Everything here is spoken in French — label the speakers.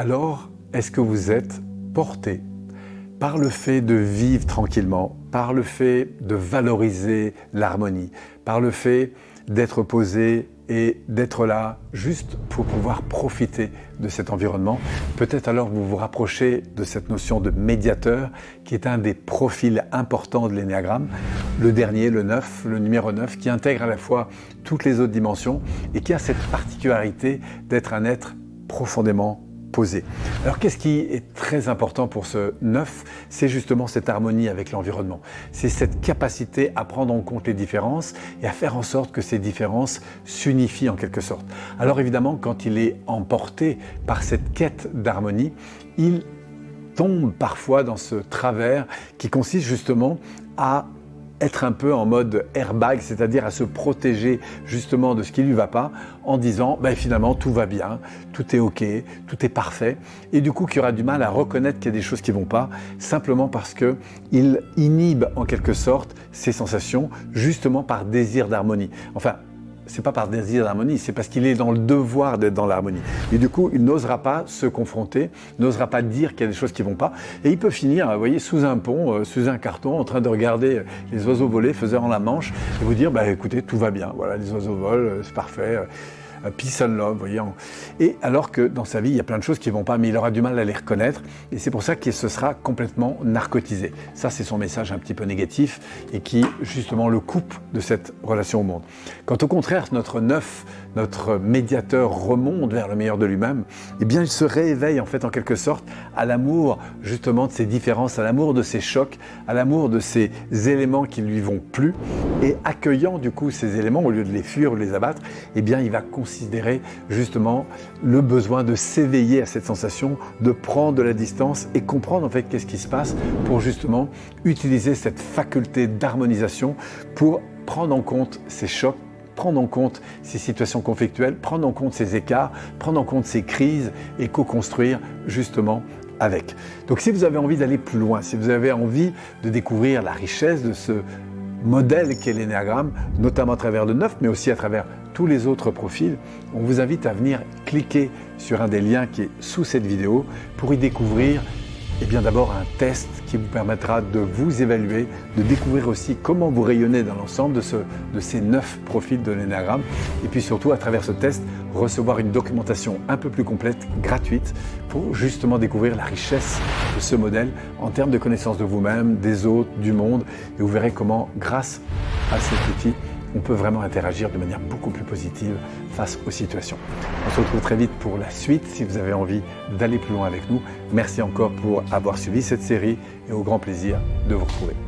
Speaker 1: Alors, est-ce que vous êtes porté par le fait de vivre tranquillement, par le fait de valoriser l'harmonie, par le fait d'être posé et d'être là juste pour pouvoir profiter de cet environnement? Peut-être alors vous vous rapprochez de cette notion de médiateur qui est un des profils importants de l'énéagramme, le dernier, le 9, le numéro 9, qui intègre à la fois toutes les autres dimensions et qui a cette particularité d'être un être profondément posé. Alors qu'est-ce qui est très important pour ce neuf? C'est justement cette harmonie avec l'environnement. C'est cette capacité à prendre en compte les différences et à faire en sorte que ces différences s'unifient en quelque sorte. Alors évidemment, quand il est emporté par cette quête d'harmonie, il tombe parfois dans ce travers qui consiste justement à être un peu en mode airbag, c'est-à-dire à se protéger justement de ce qui ne lui va pas en disant ben, finalement tout va bien, tout est ok, tout est parfait et du coup qui aura du mal à reconnaître qu'il y a des choses qui ne vont pas simplement parce qu'il inhibe en quelque sorte ses sensations justement par désir d'harmonie. Enfin, c'est pas par désir d'harmonie, c'est parce qu'il est dans le devoir d'être dans l'harmonie. Et du coup, il n'osera pas se confronter, n'osera pas dire qu'il y a des choses qui vont pas. Et il peut finir, vous voyez, sous un pont, euh, sous un carton, en train de regarder les oiseaux voler, faisant la manche, et vous dire, bah écoutez, tout va bien, voilà, les oiseaux volent, euh, c'est parfait. Euh, peace and love, voyez. Et alors que dans sa vie, il y a plein de choses qui ne vont pas, mais il aura du mal à les reconnaître. Et c'est pour ça qu'il se sera complètement narcotisé. Ça, c'est son message un petit peu négatif et qui, justement, le coupe de cette relation au monde. Quand au contraire, notre neuf, notre médiateur remonte vers le meilleur de lui-même, eh bien, il se rééveille en fait en quelque sorte à l'amour justement de ces différences, à l'amour de ces chocs, à l'amour de ces éléments qui lui vont plus et accueillant du coup ces éléments au lieu de les fuir ou de les abattre, eh bien, il va considérer justement le besoin de s'éveiller à cette sensation, de prendre de la distance et comprendre en fait qu'est-ce qui se passe pour justement utiliser cette faculté d'harmonisation pour prendre en compte ces chocs prendre en compte ces situations conflictuelles, prendre en compte ces écarts, prendre en compte ces crises et co-construire justement avec. Donc si vous avez envie d'aller plus loin, si vous avez envie de découvrir la richesse de ce modèle qu'est l'énéagramme, notamment à travers le 9, mais aussi à travers tous les autres profils, on vous invite à venir cliquer sur un des liens qui est sous cette vidéo pour y découvrir eh bien d'abord un test qui vous permettra de vous évaluer, de découvrir aussi comment vous rayonnez dans l'ensemble de, ces neuf profils de l'énagramme et puis surtout à travers ce test recevoir une documentation un peu plus complète, gratuite, pour justement découvrir la richesse ce modèle en termes de connaissance de vous-même, des autres, du monde et vous verrez comment grâce à cet outil on peut vraiment interagir de manière beaucoup plus positive face aux situations. On se retrouve très vite pour la suite si vous avez envie d'aller plus loin avec nous. Merci encore pour avoir suivi cette série et au grand plaisir de vous retrouver.